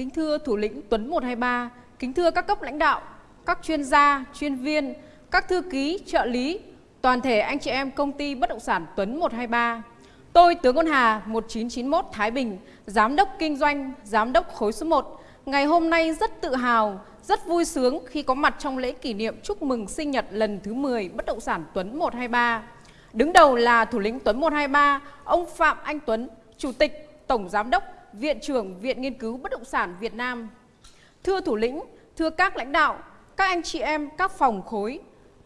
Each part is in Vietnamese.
Kính thưa thủ lĩnh Tuấn 123, kính thưa các cấp lãnh đạo, các chuyên gia, chuyên viên, các thư ký, trợ lý, toàn thể anh chị em công ty bất động sản Tuấn 123. Tôi Tướng Quân Hà 1991 Thái Bình, Giám đốc Kinh doanh, Giám đốc khối số 1. Ngày hôm nay rất tự hào, rất vui sướng khi có mặt trong lễ kỷ niệm chúc mừng sinh nhật lần thứ 10 bất động sản Tuấn 123. Đứng đầu là thủ lĩnh Tuấn 123, ông Phạm Anh Tuấn, Chủ tịch, Tổng Giám đốc, Viện trưởng Viện Nghiên cứu Bất động sản Việt Nam. Thưa thủ lĩnh, thưa các lãnh đạo, các anh chị em, các phòng khối,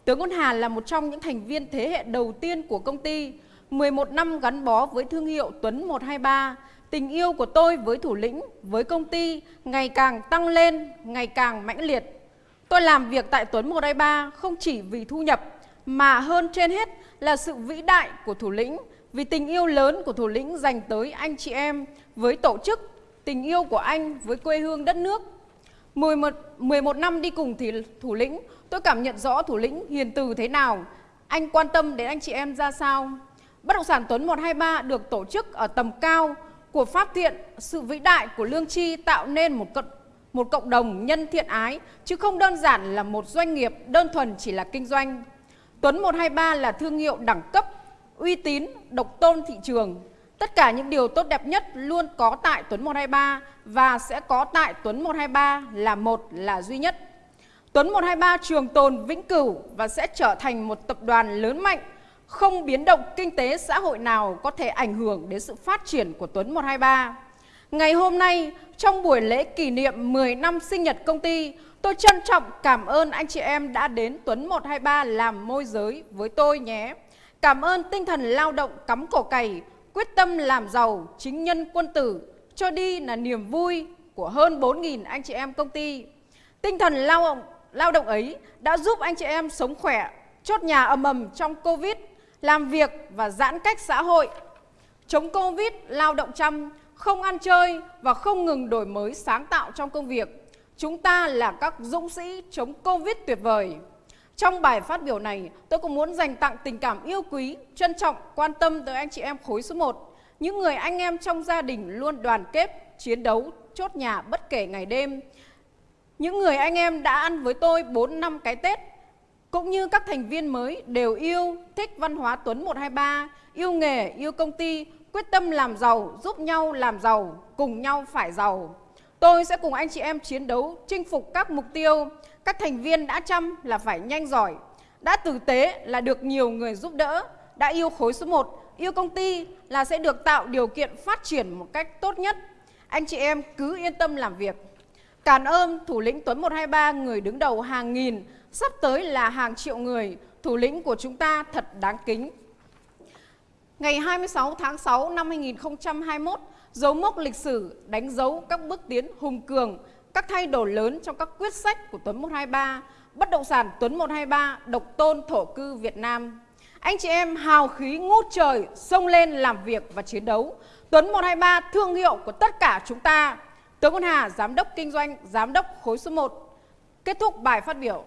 Tướng Quân Hà là một trong những thành viên thế hệ đầu tiên của công ty, 11 năm gắn bó với thương hiệu Tuấn 123. Tình yêu của tôi với thủ lĩnh, với công ty ngày càng tăng lên, ngày càng mãnh liệt. Tôi làm việc tại Tuấn 123 không chỉ vì thu nhập, mà hơn trên hết là sự vĩ đại của thủ lĩnh, vì tình yêu lớn của thủ lĩnh dành tới anh chị em, với tổ chức, tình yêu của anh với quê hương đất nước. 11, 11 năm đi cùng thì thủ lĩnh, tôi cảm nhận rõ thủ lĩnh hiền từ thế nào, anh quan tâm đến anh chị em ra sao. Bất động sản Tuấn 123 được tổ chức ở tầm cao của pháp thiện, sự vĩ đại của lương chi tạo nên một cộng, một cộng đồng nhân thiện ái, chứ không đơn giản là một doanh nghiệp đơn thuần chỉ là kinh doanh. Tuấn 123 là thương hiệu đẳng cấp, uy tín, độc tôn thị trường. Tất cả những điều tốt đẹp nhất luôn có tại Tuấn 123 và sẽ có tại Tuấn 123 là một là duy nhất. Tuấn 123 trường tồn vĩnh cửu và sẽ trở thành một tập đoàn lớn mạnh, không biến động kinh tế xã hội nào có thể ảnh hưởng đến sự phát triển của Tuấn 123. Ngày hôm nay, trong buổi lễ kỷ niệm 10 năm sinh nhật công ty, tôi trân trọng cảm ơn anh chị em đã đến Tuấn 123 làm môi giới với tôi nhé. Cảm ơn tinh thần lao động cắm cổ cày, quyết tâm làm giàu, chính nhân quân tử, cho đi là niềm vui của hơn 4.000 anh chị em công ty. Tinh thần lao động, lao động ấy đã giúp anh chị em sống khỏe, chốt nhà ầm ầm trong Covid, làm việc và giãn cách xã hội. Chống Covid, lao động chăm, không ăn chơi và không ngừng đổi mới sáng tạo trong công việc. Chúng ta là các dũng sĩ chống Covid tuyệt vời. Trong bài phát biểu này, tôi cũng muốn dành tặng tình cảm yêu quý, trân trọng, quan tâm tới anh chị em khối số 1. Những người anh em trong gia đình luôn đoàn kết, chiến đấu, chốt nhà bất kể ngày đêm. Những người anh em đã ăn với tôi 4 năm cái Tết, cũng như các thành viên mới đều yêu, thích văn hóa Tuấn 123, yêu nghề, yêu công ty, quyết tâm làm giàu, giúp nhau làm giàu, cùng nhau phải giàu. Tôi sẽ cùng anh chị em chiến đấu, chinh phục các mục tiêu, các thành viên đã chăm là phải nhanh giỏi, đã tử tế là được nhiều người giúp đỡ, đã yêu khối số 1, yêu công ty là sẽ được tạo điều kiện phát triển một cách tốt nhất. Anh chị em cứ yên tâm làm việc. Cảm ơn thủ lĩnh Tuấn 123 người đứng đầu hàng nghìn, sắp tới là hàng triệu người, thủ lĩnh của chúng ta thật đáng kính. Ngày 26 tháng 6 năm 2021, dấu mốc lịch sử đánh dấu các bước tiến hùng cường các thay đổi lớn trong các quyết sách của Tuấn 123, bất động sản Tuấn 123, độc tôn thổ cư Việt Nam. Anh chị em hào khí ngút trời, xông lên làm việc và chiến đấu. Tuấn 123 thương hiệu của tất cả chúng ta. Tướng Quân Hà, Giám đốc Kinh doanh, Giám đốc khối số 1. Kết thúc bài phát biểu.